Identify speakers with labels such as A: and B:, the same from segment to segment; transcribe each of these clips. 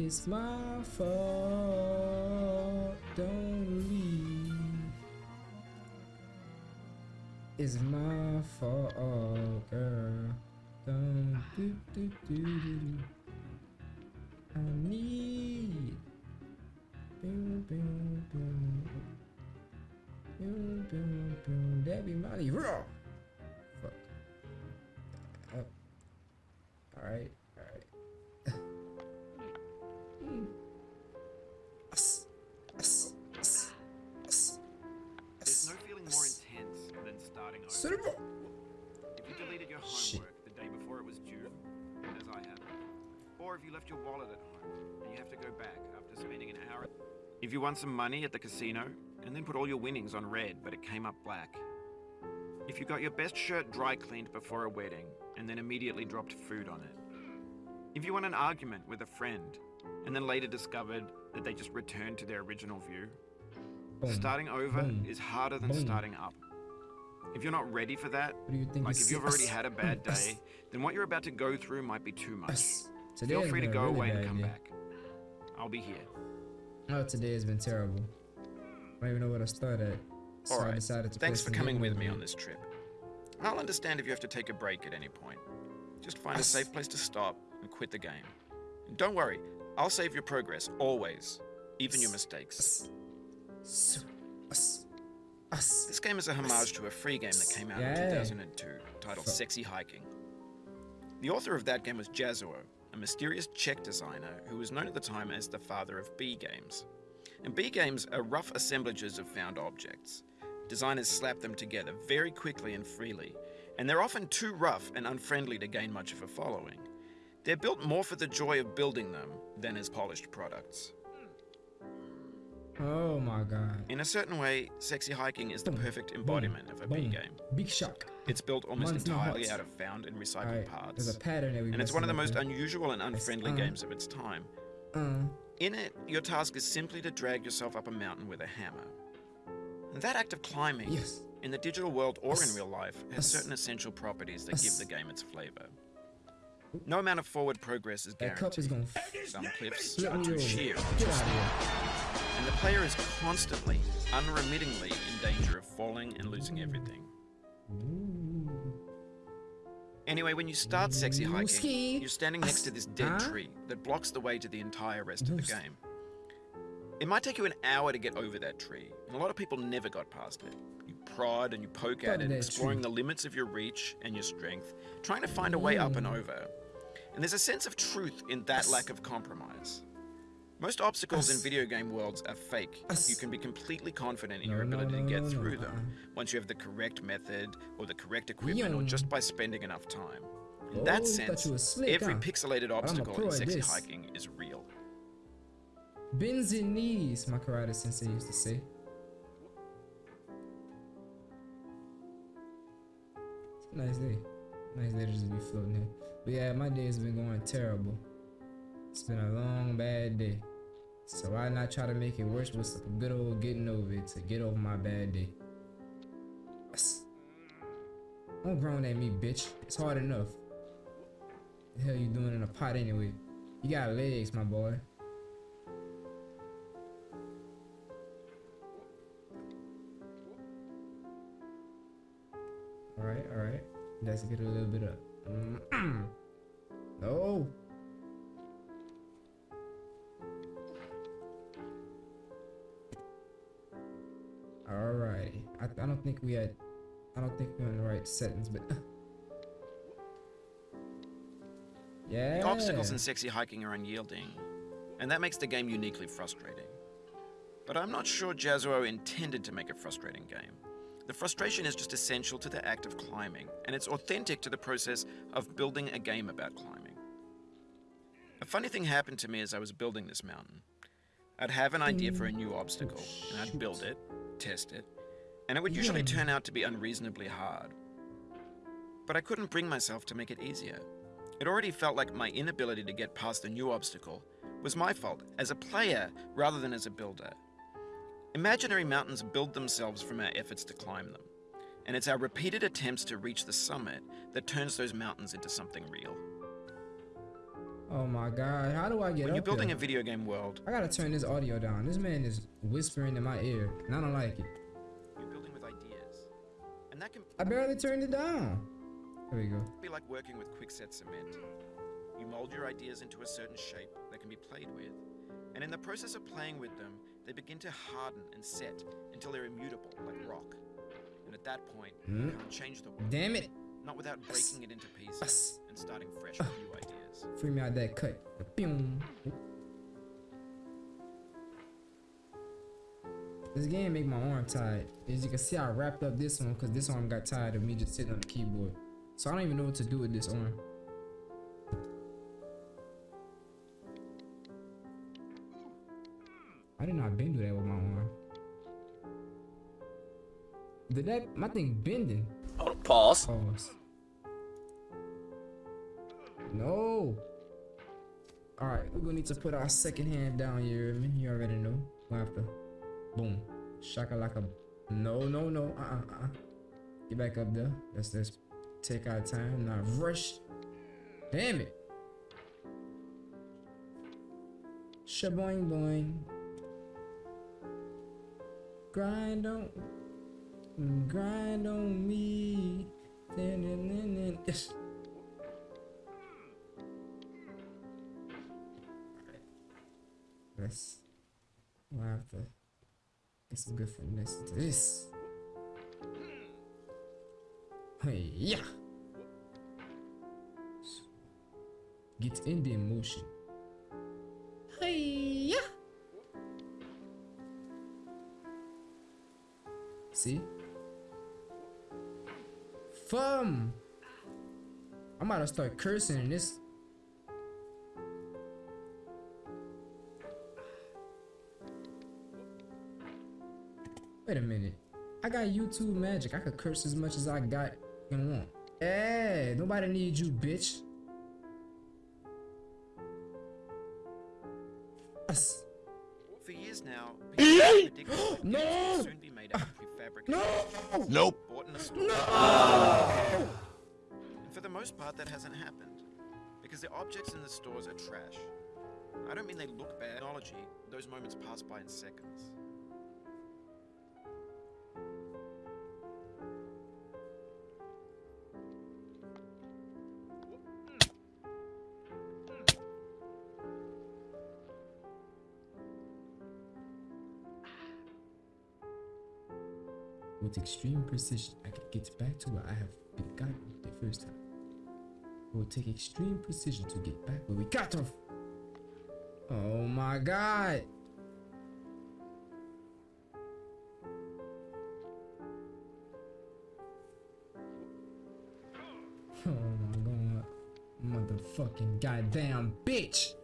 A: It's my fault. Don't leave. It's my fault, girl. Don't ah. do do do do. do. I need. Boom boom boom. Boom boom boom. That be Molly raw. Fuck. Oh.
B: If you left your wallet at home and you have to go back after spending an hour. If you won some money at the casino and then put all your winnings on red but it came up black. If you got your best shirt dry cleaned before a wedding and then immediately dropped food on it. If you won an argument with a friend and then later discovered that they just returned to their original view.
A: Boom.
B: Starting over
A: Boom.
B: is harder than
A: Boom.
B: starting up. If you're not ready for that,
A: What do you think?
B: like if you've already had a bad day, then what you're about to go through might be too much.
A: Today
B: Feel free to go
A: really
B: away and come
A: day.
B: back. I'll be here.
A: Oh, today has been terrible. I don't even know where to start at. So
B: All
A: I decided to
B: Thanks for coming with me on this trip. I'll understand if you have to take a break at any point. Just find a safe place to stop and quit the game. And don't worry, I'll save your progress always, even your mistakes.
A: Us. So, us. Us.
B: This game is a homage to a free game that came out
A: Yeah.
B: in 2002 titled Sexy Hiking. The author of that game was Jazzuo, mysterious Czech designer who was known at the time as the father of B games. And B games are rough assemblages of found objects. Designers slap them together very quickly and freely, and they're often too rough and unfriendly to gain much of a following. They're built more for the joy of building them than as polished products.
A: Oh my god.
B: In a certain way, Sexy Hiking is the
A: Boom,
B: perfect embodiment of a
A: Boom.
B: game.
A: Big shock.
B: It's built almost entirely out of found and recycled
A: Alright,
B: parts.
A: there's a pattern
B: and it's one of the most
A: up
B: unusual and unfriendly
A: uh,
B: games of its time.
A: Uh,
B: In it, your task is simply to drag yourself up a mountain with a hammer. And that act of climbing,
A: yes.
B: in the digital world or in real life, has certain essential properties that give the game its flavor. No amount of forward progress is guaranteed. Some cliffs are too sheer, the player is constantly, unremittingly in danger of falling and losing everything. Anyway, when you start sexy hiking, you're standing next to this dead tree that blocks the way to the entire rest of the game. It might take you an hour to get over that tree, and a lot of people never got past it. You prod and you poke at it, exploring the limits of your reach and your strength, trying to find a way up and
A: Mm.
B: over. And there's a sense of truth in that lack of compromise. Most obstacles in video game worlds are fake. You can be completely confident in your ability to get through them once you have the correct method or the correct equipment or just by spending enough time. In
A: Oh,
B: that
A: you
B: sense, every pixelated obstacle in sexy hiking is real.
A: Bends and knees, my karate sensei used to say. It's a nice day. Nice day to just be floating here. But yeah, my day has been going terrible. It's been a long, bad day. So why not try to make it worse with some good old getting over it to get over my bad day? Don't groan at me, bitch. It's hard enough. The hell you doing in a pot anyway? You got legs, my boy. Alright, alright. Let's get a little bit of. Mm. no! Alrighty. I, I don't think we had. I don't think we're in the right settings, but. yeah!
B: The obstacles in sexy hiking are unyielding, and that makes the game uniquely frustrating. But I'm not sure Jazzuo intended to make a frustrating game. The frustration is just essential to the act of climbing, and it's authentic to the process of building a game about climbing. A funny thing happened to me as I was building this mountain. I'd have an idea for a new obstacle, and I'd build oh, it, test it, and it would usually turn out to be unreasonably hard. But I couldn't bring myself to make it easier. It already felt like my inability to get past the new obstacle was my fault as a player rather than as a builder. Imaginary mountains build themselves from our efforts to climb them, and it's our repeated attempts to reach the summit that turns those mountains into something real.
A: Oh my god, how do I get
B: When you're building
A: here?
B: a video game world,
A: I gotta turn this audio down. This man is whispering in my ear, and I don't like it.
B: you're building with ideas. And that can
A: I barely turned it down. There we go.
B: be like working with quickset cement. You mold your ideas into a certain shape that can be played with. And in the process of playing with them, they begin to harden and set until they're immutable, like rock. And at that point,
A: Hmm?
B: you can change the world,
A: Damn it!
B: not without breaking it into pieces and starting fresh with new ideas.
A: Free me out that cut. Boom. This game make my arm tired. As you can see, I wrapped up this one because this arm got tired of me just sitting on the keyboard. So I don't even know what to do with this arm. I did not bend do that with my arm. Did that my thing bending?
C: Oh, pause.
A: Pause. No. All right, we're gonna need to put our second hand down here. I mean, you already know. We have to. Boom. Shaka like a. No, no, no. Uh, uh, uh. Get back up there. Let's let's take our time. Not rush. Damn it. Shaboing boing. Grind on. Grind on me. Let's. We'll have to get some good finesse into this. Hey, yeah. Get in the emotion. Hey, yeah. See? Fum. I'm about to start cursing in this. Wait a minute. I got YouTube magic. I could curse as much as I got and want. Hey, nobody needs you, bitch. Us.
B: For years now, people have predicted
A: No!
B: soon be made out of prefabricated
A: No!
C: Nope.
B: bought in a store. And for the most part, that hasn't happened. Because the objects in the stores are trash. I don't mean they look bad. Technology, those moments pass by in seconds.
A: With extreme precision, I can get back to where I have been the first time. It will take extreme precision to get back where we got off. Oh my god. Oh my god. Motherfucking goddamn bitch.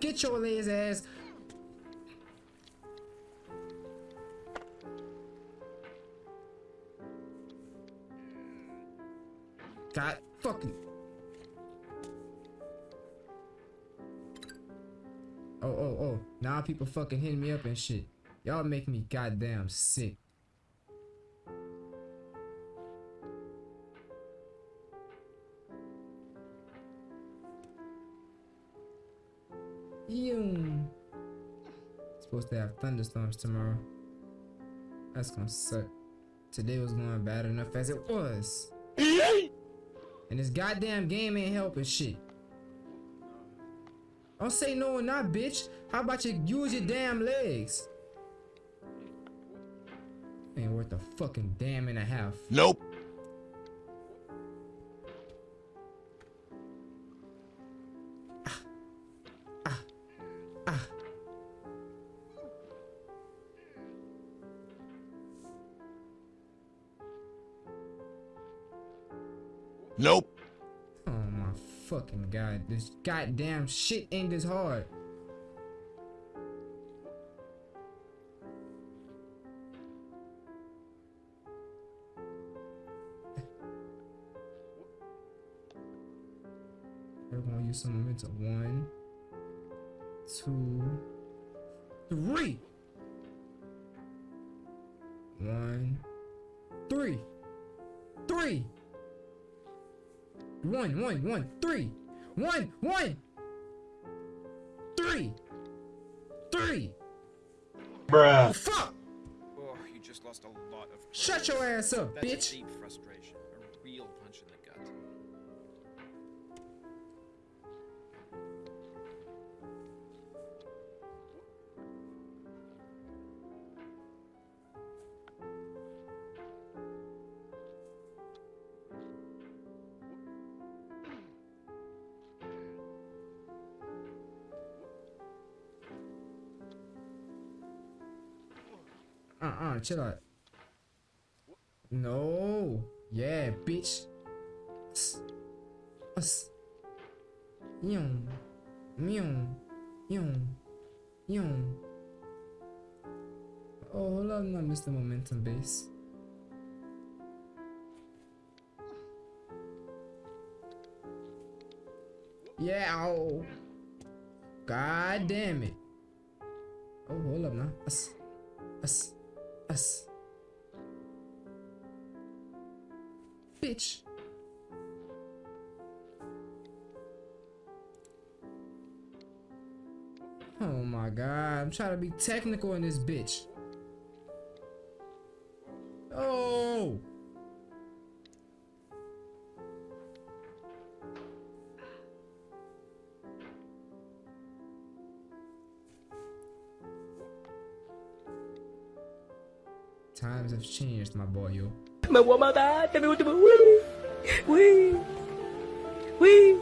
A: Get your lazy ass. God fucking. Oh, oh, oh. Now people fucking hitting me up and shit. Y'all make me goddamn sick. Ew. Supposed to have thunderstorms tomorrow. That's gonna suck. Today was going bad enough as it was. And this goddamn game ain't helping shit. Don't say no or not, bitch. How about you use your damn legs? Ain't worth a fucking damn and a half.
C: Nope.
A: Fucking god. This goddamn shit ain't this hard. We're gonna use some momentum. One, two, three. One, three, three. One, one, one, three. one, one, three, three.
D: Bruh.
A: Oh, fuck!
B: Oh, you just lost a lot of.
A: Shut your ass up,
B: That's
A: bitch.
B: deep frustration. A real punch in the
A: chill out. No. Yeah, bitch. Us. Yum. Yum. Yum. Yum. Oh, hold on, I missed the momentum base. Yeah, ow. God damn it. Oh, hold up now. Us. Us. Us. Bitch. Oh my god, I'm trying to be technical in this bitch. Oh! Times have changed, my boy, yo.
E: Me voy a matar, te me último. Uy, uy, uy.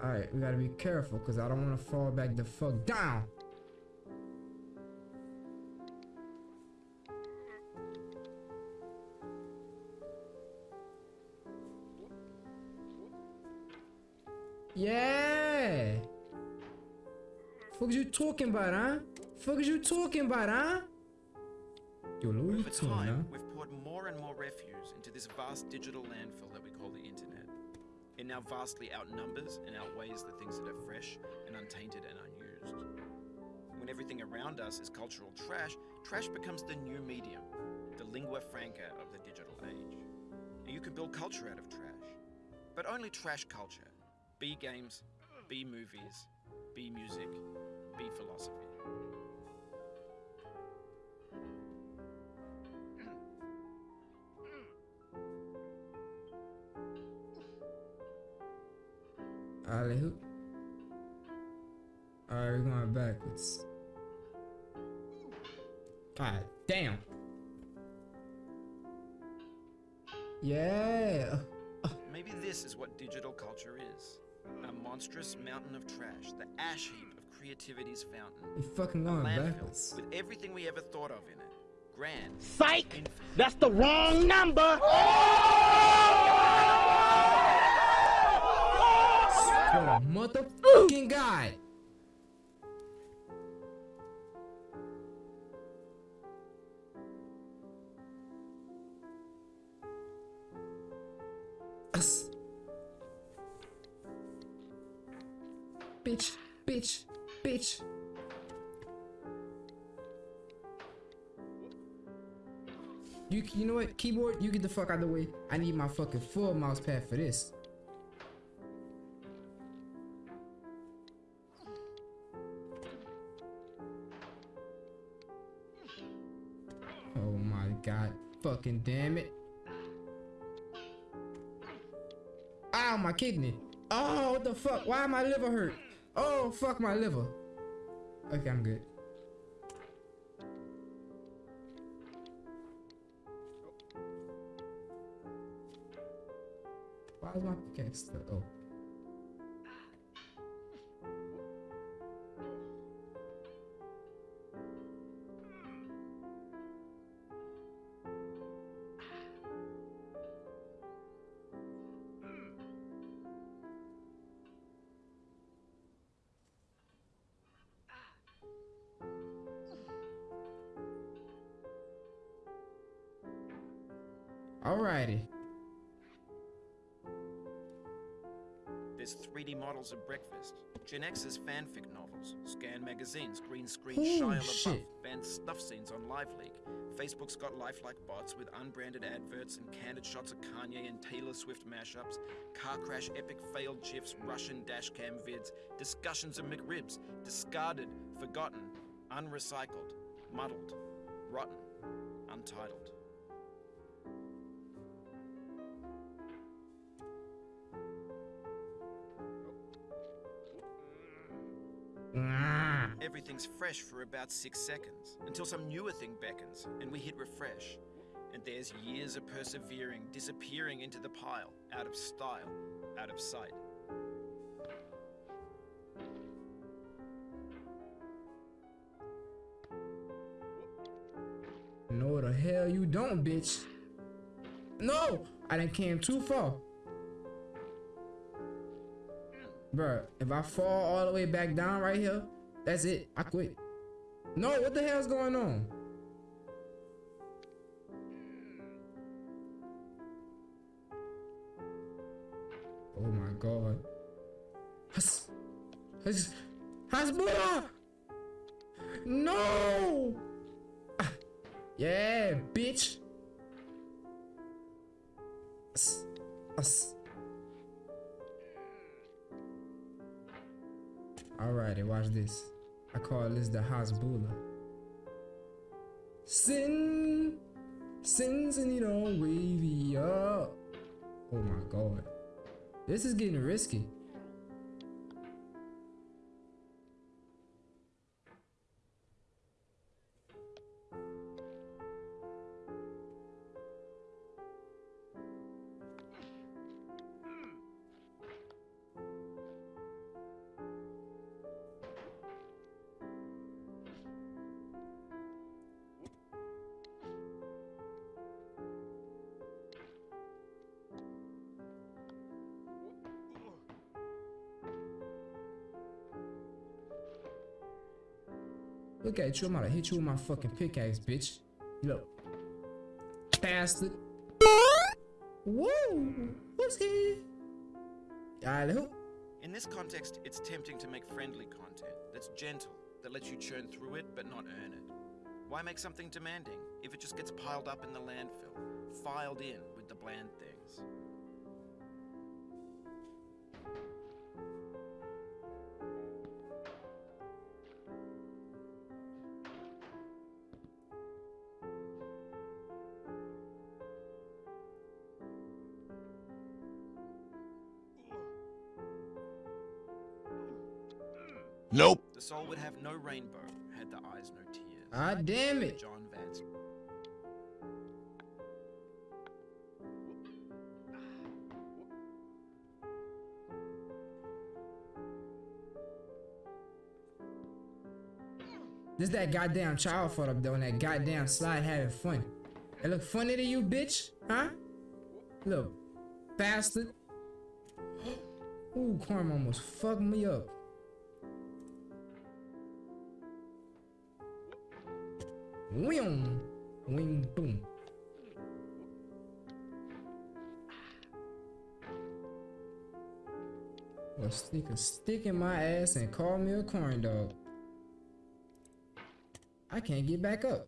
A: Alright, we gotta be careful because I don't want to fall back the fuck down. Talking about, huh? Fuck is you talking about, huh? Yo, Louis
B: Over
A: Vuitton, huh?
B: time, we've poured more and more refuse into this vast digital landfill that we call the internet. It now vastly outnumbers and outweighs the things that are fresh and untainted and unused. When everything around us is cultural trash, trash becomes the new medium, the lingua franca of the digital age. And you can build culture out of trash, but only trash culture. B games, B movies, B music, B philosophy.
A: Alright, we're going backwards. God damn. Yeah.
B: Maybe this is what digital culture is a monstrous mountain of trash, the ash heap creativity's fountain.
A: You fucking
B: A
A: going
B: landfill
A: backwards.
B: with everything we ever thought of in it. Grand.
E: Psych!
B: infinite.
E: That's the wrong number! Oh!
A: For the motherfucking God. Bitch. You, you know what? Keyboard, you get the fuck out of the way. I need my fucking full mouse pad for this. Oh my god. Fucking damn it. Ow, my kidney. Oh, what the fuck? Why my liver hurt? Oh, fuck my liver. Okay, I'm good. Why is my pickaxe? Oh. Alrighty.
B: There's there's 3D models of breakfast, Gen X's fanfic novels, scan magazines, green screen Shia LaBeouf, banned snuff scenes on LiveLeak. Facebook's got lifelike bots with unbranded adverts and candid shots of Kanye and Taylor Swift mashups, car crash epic failed gifs, Russian dashcam vids, discussions of McRibs, discarded, forgotten, unrecycled, muddled, rotten, untitled. Everything's fresh for about six seconds until some newer thing beckons and we hit refresh. And there's years of persevering disappearing into the pile, out of style, out of sight.
A: No, the hell you don't, bitch. No, I done came too far. Bruh, if I fall all the way back down right here, that's it. I quit. No, what the hell's going on? Oh my god. Has, has, Hasbulla! No! Ah, Yeah, bitch. Us, us. Alrighty, watch this. I call this the Hasbulla. Sin, sins and you know, wavy up. Oh my god. This is getting risky. Look at you, I'm gonna hit you with my fucking pickaxe, bitch. Look. Bastard. Whoa! What's he? Hoop.
B: In this context, it's tempting to make friendly content that's gentle, that lets you churn through it but not earn it. Why make something demanding if it just gets piled up in the landfill, filed in with the bland things? Soul would have no rainbow had the eyes no tears.
A: Ah, damn it.
B: John Vance.
A: This that goddamn child foot up there on that goddamn slide having fun. It look funny to you, bitch? Huh? Look, bastard. Ooh, Karma almost fucked me up. Wing, wing, boom. Well, stick a stick in my ass and call me a corn dog. I can't get back up.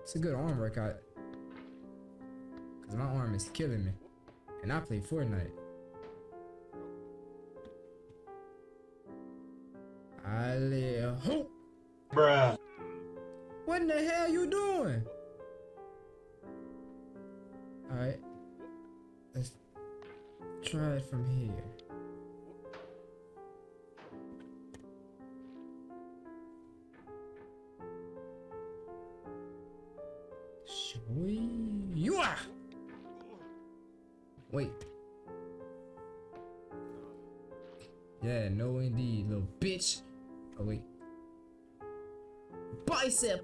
A: It's a good arm workout. Cause my arm is killing me. And I play Fortnite. I live hope.
D: Bruh.
A: What in the hell you doing? Alright. Let's try it from here.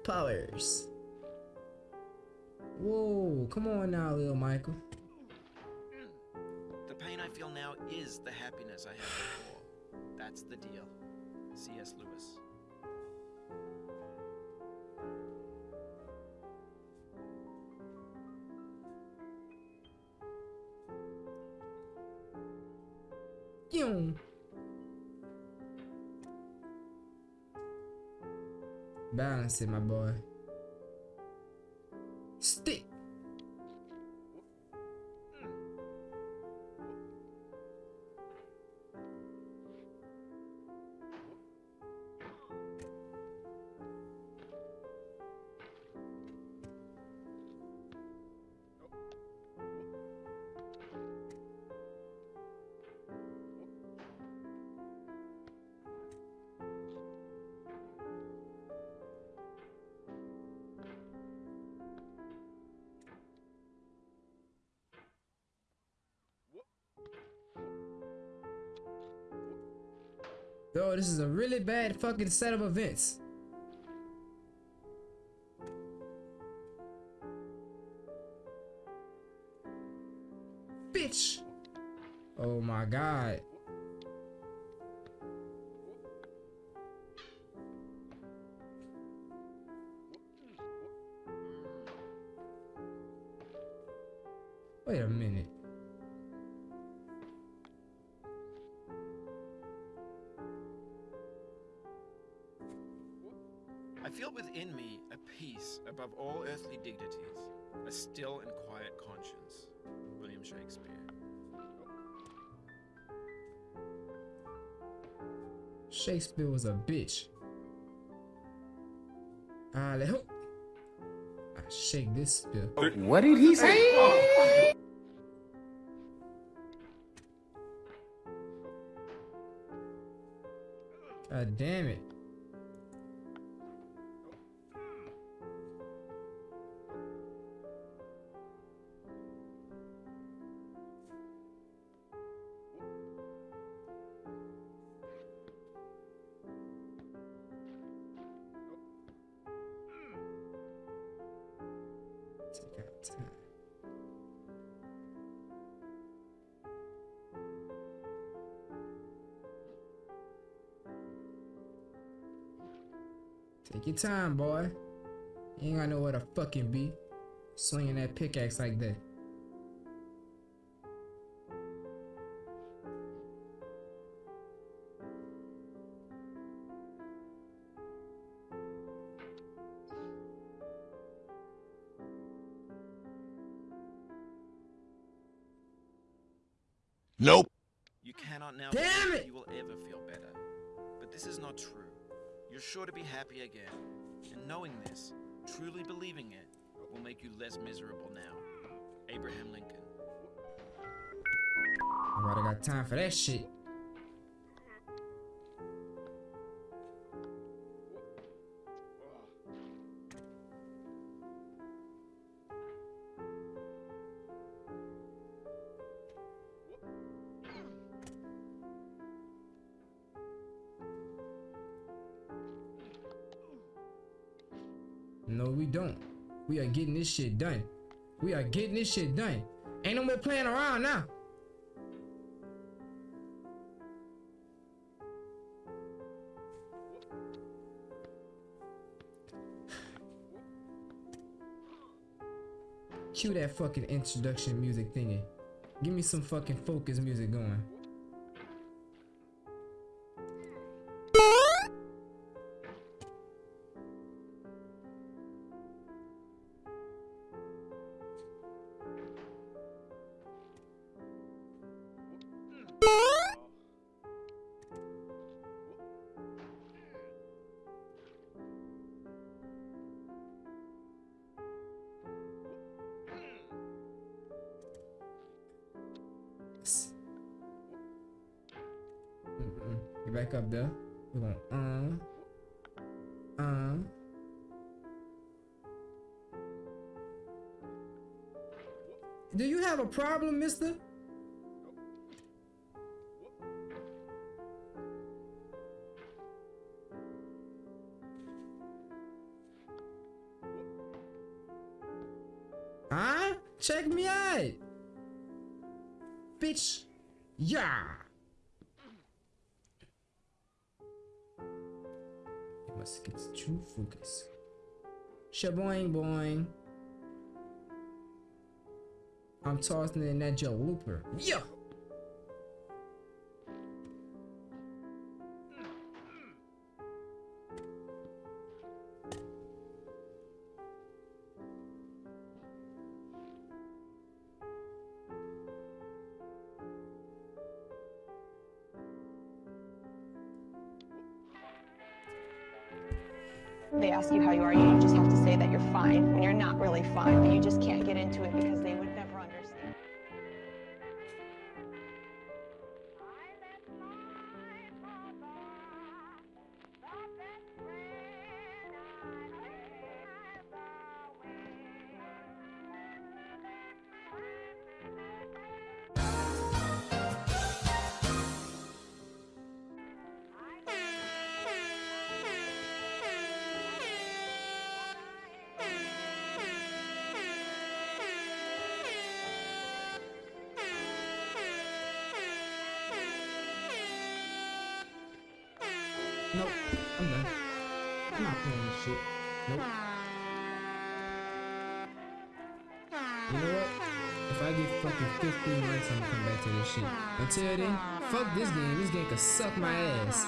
A: Powers. Whoa, come on now, little Michael.
B: The pain I feel now is the happiness I had before. That's the deal. C.S. Lewis.
A: It, my boy. Yo, this is a really bad fucking set of events. Bitch. Oh my god. Wait a minute.
B: Peace above all earthly dignities, a still and quiet conscience. William Shakespeare.
A: Shakespeare was a bitch. Ah, let. I shake this spill.
C: What did he say?
A: God damn it. Take your time, boy. You ain't got nowhere to fucking be. Swinging that pickaxe like that.
B: Again. And knowing this, truly believing it, will make you less miserable now. Abraham Lincoln.
A: Nobody got time for that shit. Getting this shit done. We are getting this shit done. Ain't no more playing around now. Cue that fucking introduction music thingy. Give me some fucking focus music going. Back up there. We're going uh uh Do you have a problem, mister? Huh? Check me out. Bitch. Yeah. Must get true focus. Shaboing boing. I'm tossing in that Joe Whooper. Yeah. Nope. I'm done. I'm not playing this shit. Nope. You know what? If I get fucking 15 likes, I'm gonna come back to this shit. Until then, fuck this game. This game can suck my ass.